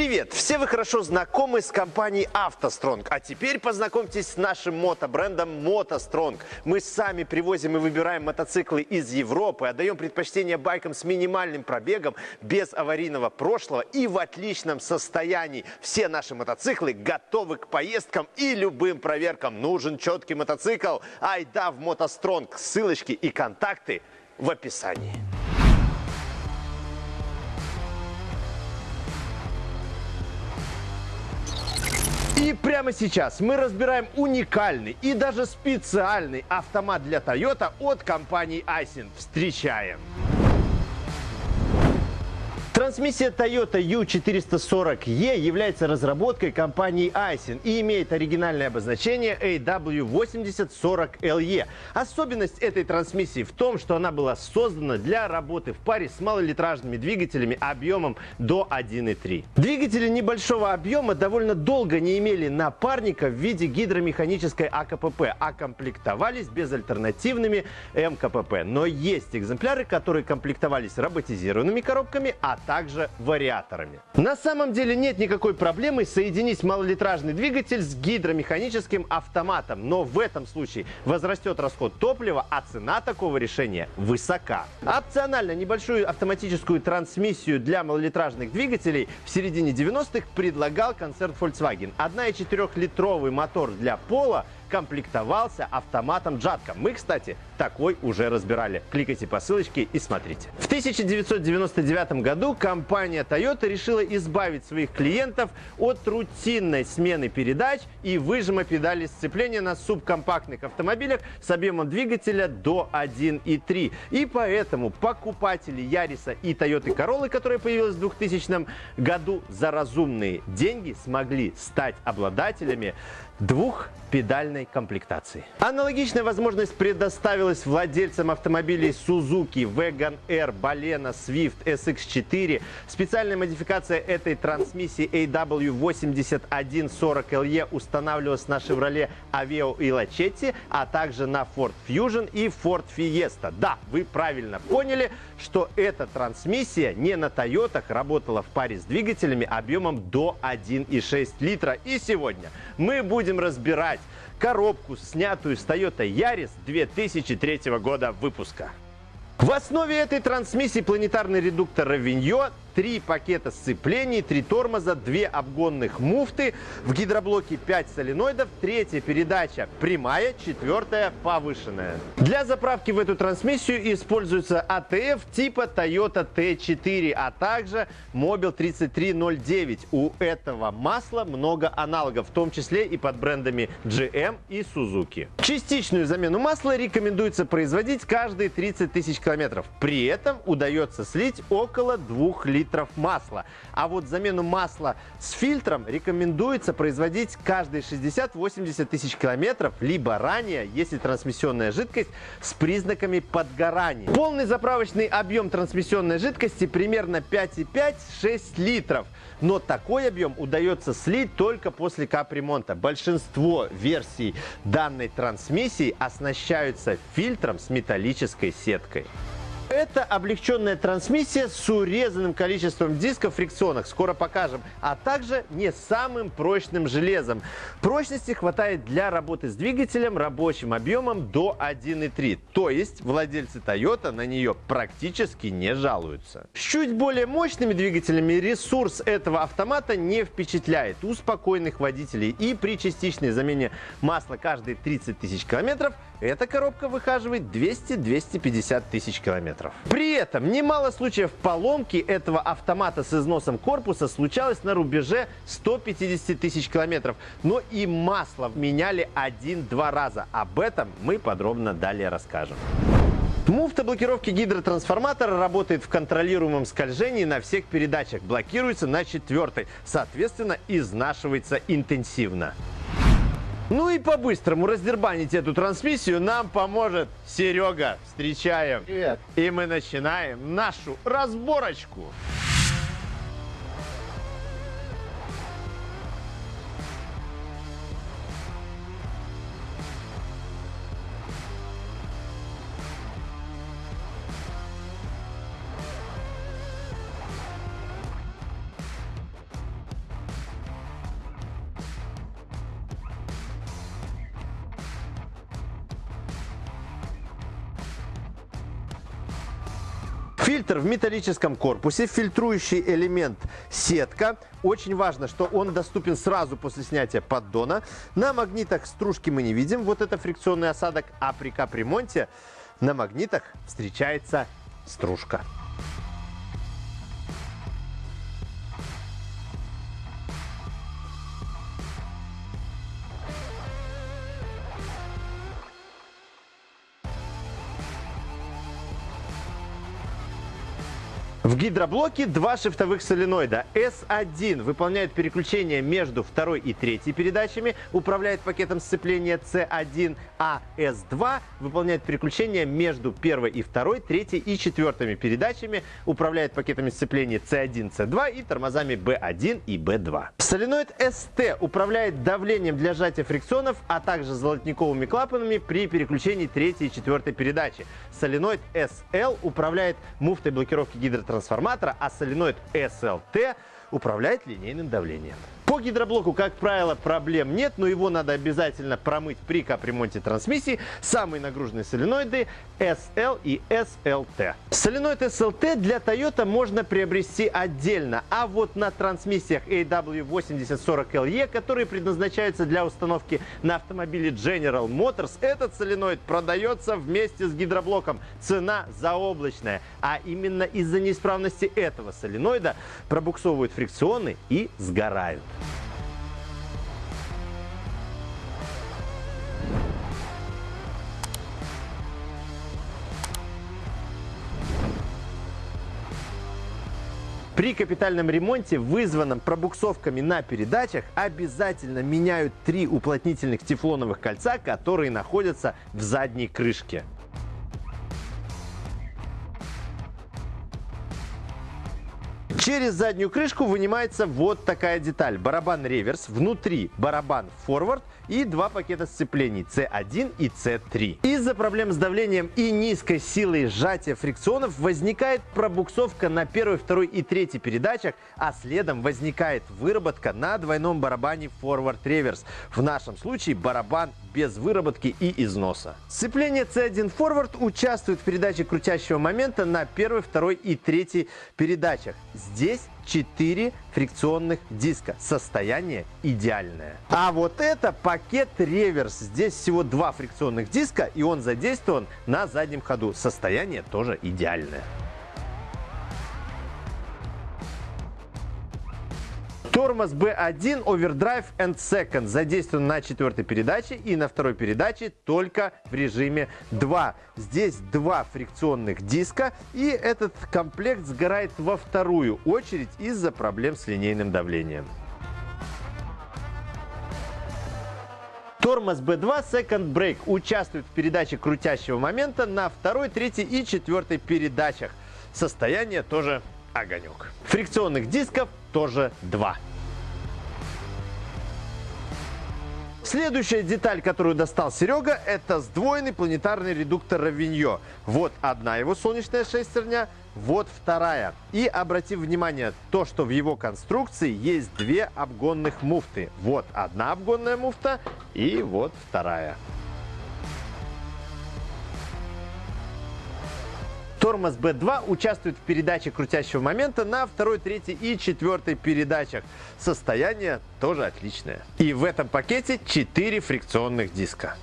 Привет! Все вы хорошо знакомы с компанией «АвтоСтронг», а теперь познакомьтесь с нашим мотобрендом «МотоСтронг». Мы сами привозим и выбираем мотоциклы из Европы, отдаем предпочтение байкам с минимальным пробегом, без аварийного прошлого и в отличном состоянии. Все наши мотоциклы готовы к поездкам и любым проверкам. Нужен четкий мотоцикл? Айда в «МотоСтронг». Ссылочки и контакты в описании. И прямо сейчас мы разбираем уникальный и даже специальный автомат для Toyota от компании Aisin. Встречаем! Трансмиссия Toyota U440E является разработкой компании Aisin и имеет оригинальное обозначение AW8040LE. Особенность этой трансмиссии в том, что она была создана для работы в паре с малолитражными двигателями объемом до 1.3. Двигатели небольшого объема довольно долго не имели напарника в виде гидромеханической АКПП, а комплектовались безальтернативными МКПП. Но есть экземпляры, которые комплектовались роботизированными коробками, а также вариаторами. На самом деле нет никакой проблемы соединить малолитражный двигатель с гидромеханическим автоматом, но в этом случае возрастет расход топлива, а цена такого решения высока. Опционально небольшую автоматическую трансмиссию для малолитражных двигателей в середине 90-х предлагал концерн Volkswagen. 1,4-литровый мотор для пола комплектовался автоматом Джатка. Мы, кстати, такой уже разбирали. Кликайте по ссылочке и смотрите. В 1999 году компания Toyota решила избавить своих клиентов от рутинной смены передач и выжима педали сцепления на субкомпактных автомобилях с объемом двигателя до 1.3. И поэтому покупатели Яриса и Toyota Corolla, которая появилась в 2000 году, за разумные деньги смогли стать обладателями двухпедальной комплектации. Аналогичная возможность предоставилась владельцам автомобилей Suzuki, Wagon R, Balena, Swift, SX4. Специальная модификация этой трансмиссии AW8140LE устанавливалась на Chevrolet Aveo и Lachetti, а также на Ford Fusion и Ford Fiesta. Да, вы правильно поняли, что эта трансмиссия не на Toyota работала в паре с двигателями объемом до 1,6 литра. И сегодня мы будем разбирать коробку, снятую с Toyota Yaris 2003 года выпуска. В основе этой трансмиссии планетарный редуктор Равиньо три пакета сцеплений, три тормоза, две обгонных муфты, в гидроблоке 5 соленоидов, третья передача прямая, четвертая повышенная. Для заправки в эту трансмиссию используется АТФ типа Toyota T4, а также Mobil 3309. У этого масла много аналогов, в том числе и под брендами GM и Suzuki. Частичную замену масла рекомендуется производить каждые 30 тысяч километров. При этом удается слить около 2 литров литров масла. А вот замену масла с фильтром рекомендуется производить каждые 60-80 тысяч километров, либо ранее, если трансмиссионная жидкость с признаками подгорания. Полный заправочный объем трансмиссионной жидкости примерно 5,5-6 литров. Но такой объем удается слить только после капремонта. Большинство версий данной трансмиссии оснащаются фильтром с металлической сеткой. Это облегченная трансмиссия с урезанным количеством дисков фрикционных, скоро покажем, а также не самым прочным железом. Прочности хватает для работы с двигателем рабочим объемом до 1.3, то есть владельцы Toyota на нее практически не жалуются. С чуть более мощными двигателями ресурс этого автомата не впечатляет у спокойных водителей и при частичной замене масла каждые 30 тысяч километров эта коробка выхаживает 200-250 тысяч километров. При этом немало случаев поломки этого автомата с износом корпуса случалось на рубеже 150 тысяч километров. Но и масло меняли один-два раза. Об этом мы подробно далее расскажем. Муфта блокировки гидротрансформатора работает в контролируемом скольжении на всех передачах. Блокируется на четвертой. Соответственно, изнашивается интенсивно. Ну и по-быстрому раздербанить эту трансмиссию нам поможет Серега. Встречаем. Привет. И мы начинаем нашу разборочку. Фильтр в металлическом корпусе, фильтрующий элемент сетка. Очень важно, что он доступен сразу после снятия поддона. На магнитах стружки мы не видим, вот это фрикционный осадок, а при капремонте на магнитах встречается стружка. В гидроблоке два шифтовых соленоида. S1 выполняет переключение между второй и третьей передачами, управляет пакетом сцепления C1, а S2 выполняет переключение между первой и второй, третьей и четвертыми передачами, управляет пакетами сцепления C1, C2 и тормозами B1 и B2. Соленоид ST управляет давлением для сжатия фрикционов, а также золотниковыми клапанами при переключении третьей и четвертой передачи. Соленоид SL управляет муфтой блокировки гидротрансформатора трансформатора, а соленоид SLT управляет линейным давлением. По гидроблоку, как правило, проблем нет, но его надо обязательно промыть при капремонте трансмиссии. Самые нагруженные соленоиды SL и SLT. Соленоид SLT для Toyota можно приобрести отдельно, а вот на трансмиссиях AW8040LE, которые предназначаются для установки на автомобиле General Motors, этот соленоид продается вместе с гидроблоком. Цена заоблачная, а именно из-за неисправности этого соленоида пробуксовывают фрикционы и сгорают. При капитальном ремонте, вызванном пробуксовками на передачах, обязательно меняют три уплотнительных тефлоновых кольца, которые находятся в задней крышке. Через заднюю крышку вынимается вот такая деталь. Барабан реверс, внутри барабан форвард и два пакета сцеплений C1 и C3. Из-за проблем с давлением и низкой силой сжатия фрикционов возникает пробуксовка на первой, второй и третьей передачах, а следом возникает выработка на двойном барабане Forward Reverse. В нашем случае барабан без выработки и износа. Сцепление C1 Forward участвует в передаче крутящего момента на первой, второй и третьей передачах. Здесь 4 фрикционных диска. Состояние идеальное. А вот это пакет реверс. Здесь всего два фрикционных диска, и он задействован на заднем ходу. Состояние тоже идеальное. Тормоз B1 Overdrive and Second задействован на четвертой передаче и на второй передаче только в режиме 2. Здесь два фрикционных диска и этот комплект сгорает во вторую очередь из-за проблем с линейным давлением. Тормоз B2 Second Brake участвует в передаче крутящего момента на второй, третьей и четвертой передачах. Состояние тоже огонек. Фрикционных дисков тоже два. Следующая деталь, которую достал Серега, это сдвоенный планетарный редуктор Равиньо. Вот одна его солнечная шестерня, вот вторая. И обратив внимание, то, что в его конструкции есть две обгонных муфты. Вот одна обгонная муфта и вот вторая. Тормоз B2 участвует в передаче крутящего момента на второй, третьей и четвертой передачах. Состояние тоже отличное. И в этом пакете 4 фрикционных диска.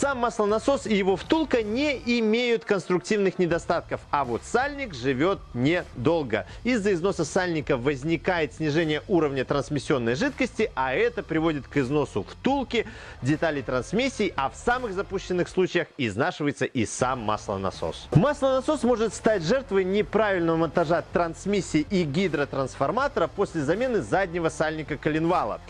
Сам маслонасос и его втулка не имеют конструктивных недостатков, а вот сальник живет недолго. Из-за износа сальника возникает снижение уровня трансмиссионной жидкости, а это приводит к износу втулки, деталей трансмиссии, а в самых запущенных случаях изнашивается и сам маслонасос. Маслонасос может стать жертвой неправильного монтажа трансмиссии и гидротрансформатора после замены заднего сальника коленвала.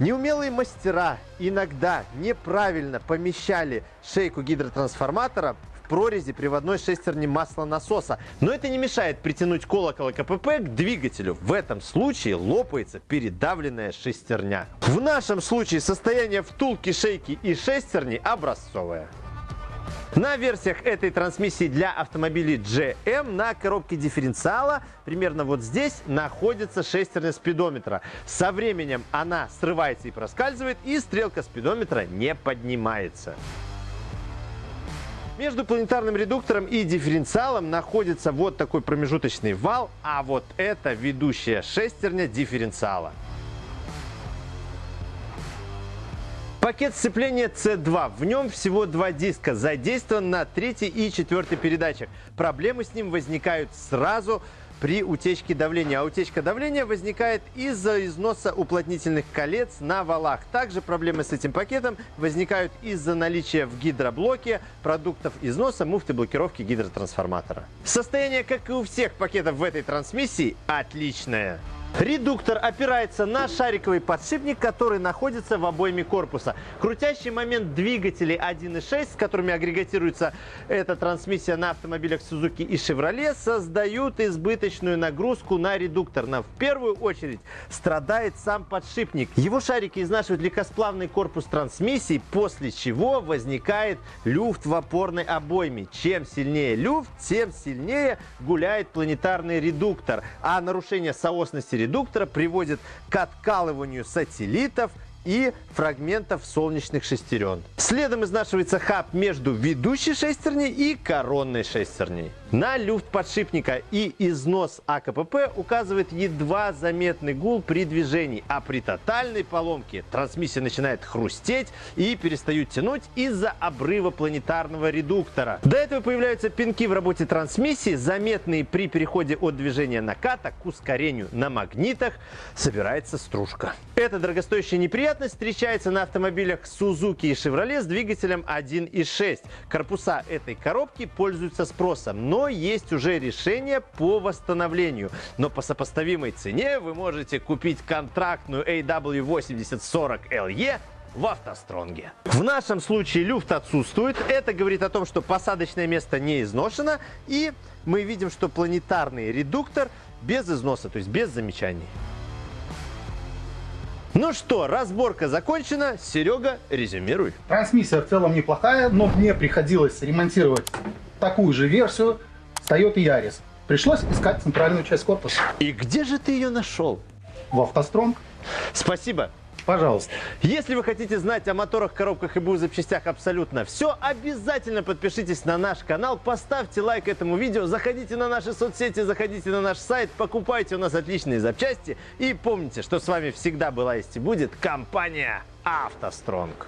Неумелые мастера иногда неправильно помещали шейку гидротрансформатора в прорези приводной шестерни маслонасоса. Но это не мешает притянуть колокол КПП к двигателю. В этом случае лопается передавленная шестерня. В нашем случае состояние втулки, шейки и шестерни образцовое. На версиях этой трансмиссии для автомобилей GM на коробке дифференциала примерно вот здесь находится шестерня спидометра. Со временем она срывается и проскальзывает, и стрелка спидометра не поднимается. Между планетарным редуктором и дифференциалом находится вот такой промежуточный вал, а вот это ведущая шестерня дифференциала. Пакет сцепления C2. В нем всего два диска. Задействован на третьей и четвертой передачах. Проблемы с ним возникают сразу при утечке давления. А утечка давления возникает из-за износа уплотнительных колец на валах. Также проблемы с этим пакетом возникают из-за наличия в гидроблоке продуктов износа муфты блокировки гидротрансформатора. Состояние, как и у всех пакетов в этой трансмиссии, отличное. Редуктор опирается на шариковый подшипник, который находится в обойме корпуса. Крутящий момент двигателей 1.6, с которыми агрегатируется эта трансмиссия на автомобилях Suzuki и Chevrolet, создают избыточную нагрузку на редуктор. Но в первую очередь страдает сам подшипник. Его шарики изнашивают легкосплавный корпус трансмиссии, после чего возникает люфт в опорной обойме. Чем сильнее люфт, тем сильнее гуляет планетарный редуктор. А нарушение соосности редуктора приводит к откалыванию сателлитов и фрагментов солнечных шестерен. Следом изнашивается хаб между ведущей шестерней и коронной шестерней. На люфт подшипника и износ АКПП указывает едва заметный гул при движении, а при тотальной поломке трансмиссия начинает хрустеть и перестают тянуть из-за обрыва планетарного редуктора. До этого появляются пинки в работе трансмиссии, заметные при переходе от движения наката к ускорению на магнитах собирается стружка. Эта дорогостоящая неприятность встречается на автомобилях Suzuki и Chevrolet с двигателем 1.6. Корпуса этой коробки пользуются спросом, но есть уже решение по восстановлению. Но по сопоставимой цене вы можете купить контрактную AW8040LE в автостронге. В нашем случае люфт отсутствует. Это говорит о том, что посадочное место не изношено. И мы видим, что планетарный редуктор без износа, то есть без замечаний. Ну что, разборка закончена. Серега, резюмируй. Трансмиссия в целом неплохая, но мне приходилось ремонтировать такую же версию с Toyota Yaris. Пришлось искать центральную часть корпуса. И где же ты ее нашел? В автостронг. Спасибо. Пожалуйста. Если вы хотите знать о моторах, коробках и БУ запчастях абсолютно все, обязательно подпишитесь на наш канал, поставьте лайк этому видео, заходите на наши соцсети, заходите на наш сайт, покупайте у нас отличные запчасти и помните, что с вами всегда была есть и будет компания «АвтоСтронг».